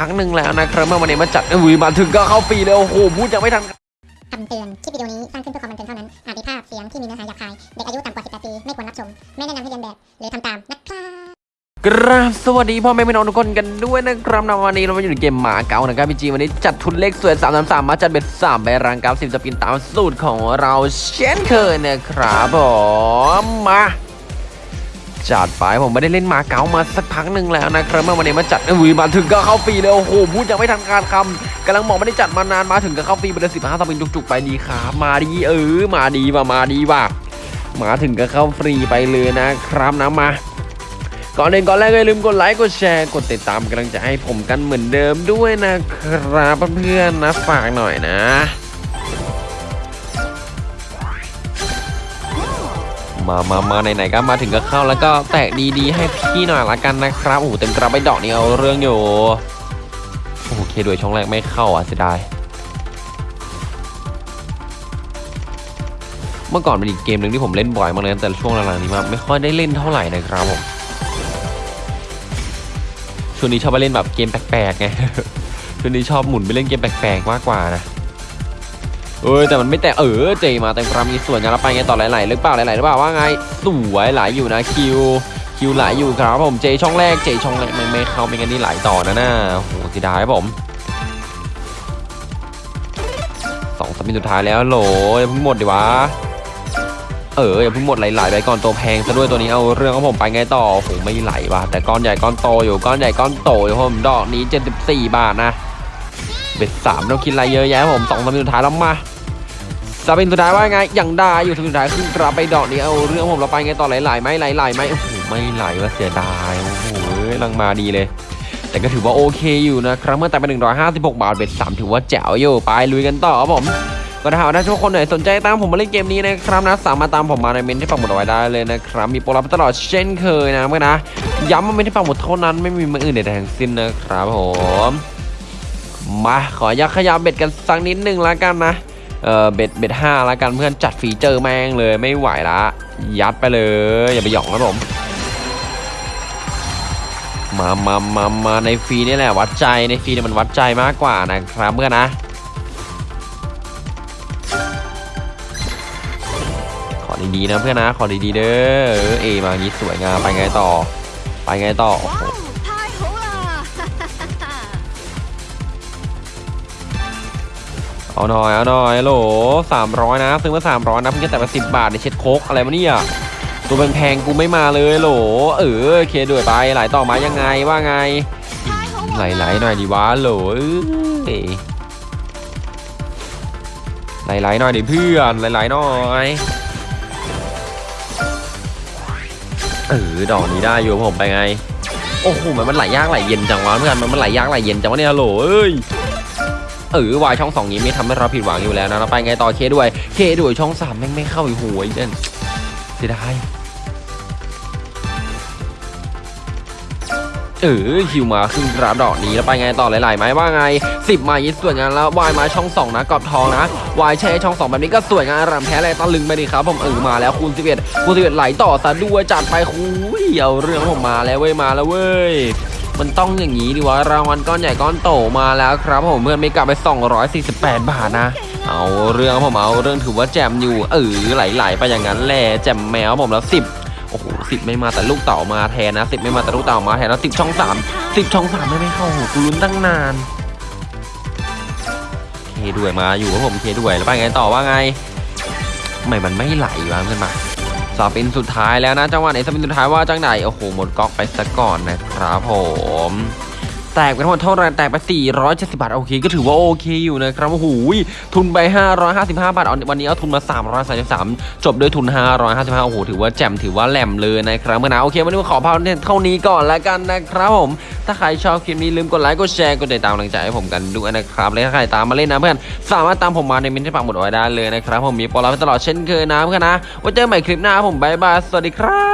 ครั้งหนึ่งแล้วนะครับเมื่อวันนี้มาจัดอุ้ยมาถึงก็เข้าปีเลยโอ้โหพูดยังไม่ทันคำเตือนคลิปวิดีโอนี้สร้างขึ้นเพื่อความบันเทิงเท่านั้น อาจมีภาพเสียงที่มีเนื้อหาหยาบคาย เด็กอายุต่ำกว่า 18 ปี ไม่ควรรับชม ไม่แนะนำให้เรียนแบบ หรือทำตามนะครับกราบสวัสดีพ่อแม่พี่น้องทุกคนกันด้วยนะครับในวันนี้เรามาอยู่ในเกมหมาเก่านะครับพี่จีวันนี้จัดทุนเลขสวย3 3 3มาจัดเบ็ด3ใบรังกราฟ10สปินตามสูตรของเราเช่นเคยนะครับผมมา จัดไปผมไม่ได้เล่นมาเก๋ามาสักพักหนึ่งแล้วนะครับเมื่อวันนี้มาจัดอุ้ยมาถึงก็เข้าฟรีเลยโอ้โหพูดยังไม่ทันขาดคำกำลังบอกไม่ได้จัดมานานมาถึงก็เข้าฟรีไปเลยสิบห้า spin จุกๆไปดีครับมาดีเออมาดีว่ะมาดีว่ะมาถึงก็เข้าฟรีไปเลยนะครับนะมาก่อนอื่นก่อนแรกก็อย่าลืมกดไลค์กดแชร์กดติดตามกำลังใจให้ผมกันเหมือนเดิมด้วยนะครับเพื่อนๆนะฝากหน่อยนะ มามามาไหนๆก็มาถึงก็เข้าแล้วก็แตกดีๆ ให้พี่หน่อยละกันนะครับ โอ้โหเต็มกระไปดอกนี่เอาเรื่องอยู่ โอเคด้วยช่องแรกไม่เข้าอะเสียดาย เมื่อก่อนเป็นอีกเกมหนึ่งที่ผมเล่นบ่อยมากเลยแต่ช่วงหลังๆนี้มาไม่ค่อยได้เล่นเท่าไหร่นะครับผมช่วงนี้ชอบไปเล่นแบบเกมแปลกๆไงช่วงนี้ชอบหมุนไปเล่นเกมแปลกๆมากกว่านะ เออแต่มันไม่แต่เออเจมาแต่ความมีส่วนกันแล้วไปไงต่อไหลๆหรือเปล่าไหลๆหรือเปล่าว่าไงสวยไหลอยู่นะคิวคิวไหลอยู่ครับผมเจช่องแรกเจช่องแรกไม่ไม่เข้าไม่งั้นนี่ไหลต่อนะน่าโหเสียดายครับผมสองสปินสุดท้ายแล้วโหลอย่าเพิ่งหมดดิวะเอออย่าเพิ่งหมดไหลๆไปก่อนตัวแพงซะด้วยตัวนี้เอาเรื่องของผมไปไงต่อโอ้โหไม่ไหลว่ะแต่ก้อนใหญ่ก้อนโตอยู่ก้อนใหญ่ก้อนโตอยู่ผมดอกนี้ 74 บาทนะเบ็ดสามต้องคิดอะไรเยอะแยะผมสองสปินสุดท้ายแล้วมา สปินสุดท้ายว่าไงยังได้อยู่สุดท้ายขึ้นกลับไปดอกนี้เอาเรื่องผมเราไปไงต่อไหลๆไหมไหลๆไหมโอ้โหไม่ไหลว่าเสียดายโอ้โหลังมาดีเลย แต่ก็ถือว่าโอเคอยู่นะครับเมื่อแต่เป็น156 บาทเบ็ดสามถือว่าแจ๋วอยู่ไปลุยกันต่อครับผมก็ถ้าหากว่าทุกคนไหนสนใจตามผมมาเล่นเกมนี้นะครับนะสามารถตามผมมาในเมนที่ปักหมุดเอาไว้ได้เลยนะครับมีโปรลับตลอดเช่นเคยนะเมื่อนะย้ำว่าเมนที่ปักหมุดเท่านั้นไม่มีมืออื่นใดทั้งสิ้นนะครับผมมาขอยักขยับเบ็ดกันสักนิดหนึ่งแล้วกันนะ เออเบ็ดเบ็ดห้าแล้วกันเพื่อนจัดฟีเจอร์แม่งเลยไม่ไหวละ ยัดไปเลย อย่าไปหยองนะผมมามามามาในฟรีนี่แหละวัดใจในฟรีเนี่ยมันวัดใจมากกว่านะครับเพื่อนนะ ขอดีๆนะเพื่อนนะ ขอดีๆเด้อเออเอมาอย่างนี้สวยงามไปไงต่อ ไปไงต่อโอ้โห เอาหน่อยเอาหน่อยโหลสามร้อยนะซื้อมาสามร้อยนะเพิ่งจะแต่มาสิบบาทในเช็ดโคกอะไรมาเนี่ยตัวแพงๆกูไม่มาเลยโหลเออเคด้วยไปไหลต่อมายังไงว่าไงไหลๆหน่อยดีวะโหลไหลๆหน่อยดิเพื่อนไหลๆหน่อยเออดอกนี้ได้อยู่ผมไปไงโอ้โหมันมันไหลยากไหลเย็นจังวะเพื่อนมันมันไหลยากไหลเย็นจังวะเนี่ยโหลเอ้ย เออวายช่องสองนี้ไม่ทำให้เราผิดหวังอยู่แล้วนะเราไปไงต่อเคด้วยเคด้วยช่องสามแม่งไม่เข้าอีกหัวอีกเด่นเสียดายเออคิวมาขึ้นกราฟดอกนี้แล้วไปไงต่อหลายๆไหมว่าไงสิบมายิดสวยงานแล้ววายมาช่องสองนะกรอบทองนะวายแช่ช่องสองแบบนี้ก็สวยงานรำแพ้อะไรตะลึงไปดิครับผมเออมาแล้วคูณ11คูณ11ไหลต่อซะด้วยจัดไปคุยเอาเรื่องผมมาแล้วเว้ยมาแล้วเว้ย มันต้องอย่างนี้ดิวะรางวัลก้อนใหญ่ก้อนโตมาแล้วครับผมเพื่อนไม่กลับไป 248 บาทนะ เอาเรื่องผมเอาเรื่องถือว่าแจมอยู่เออไหลๆไปอย่างนั้นแหละแจมแมวผมแล้ว 10โอ้โหสิไม่มาแต่ลูกเต่ามาแทนนะ10ไม่มาแต่ลูกเต่ามาแทนแล้ว10ช่อง3 10ช่อง3ไม่ไม่เข้าโอ้โหกูลุ้นตั้งนานเคด้วยมาอยู่ครับผมเคด้วยแล้วไปไงต่อว่าไงทำไมมันไม่ไหลวะเพื่อนมา สปินสุดท้ายแล้วนะจังหวะไหนสปินสุดท้ายว่าจังไหนโอ้โหหมดก๊อกไปซะก่อนนะครับผม แตกไปทั้งหมดเท่าไรแตกไป 470 บาท โอเค ก็ถือว่าโอเคอยู่นะครับโอ้โหทุนไป 555 บาทวันนี้เอาทุนมา 333 จบด้วยทุน 555 โอ้โห ถือว่าแจ่มถือว่าแหลมเลยนะครับเมื่อนะโอเควันนี้ขอพาเท่านี้ก่อนแล้วกันนะครับผม ถ้าใครชอบคลิปนี้ลืมกดไลค์กดแชร์กดติดตามกำลังใจให้ผมกันด้วยนะครับและถ้าใครตามมาเล่นนะเพื่อนสามารถตามผมมาในมินที่ปักหมุดไว้ได้เลยนะครับผมมีโปรลับให้ตลอดเช่นเคยนะเพื่อนนะไว้เจอกันใหม่คลิปหน้าผมบายบายสวัสดีครับ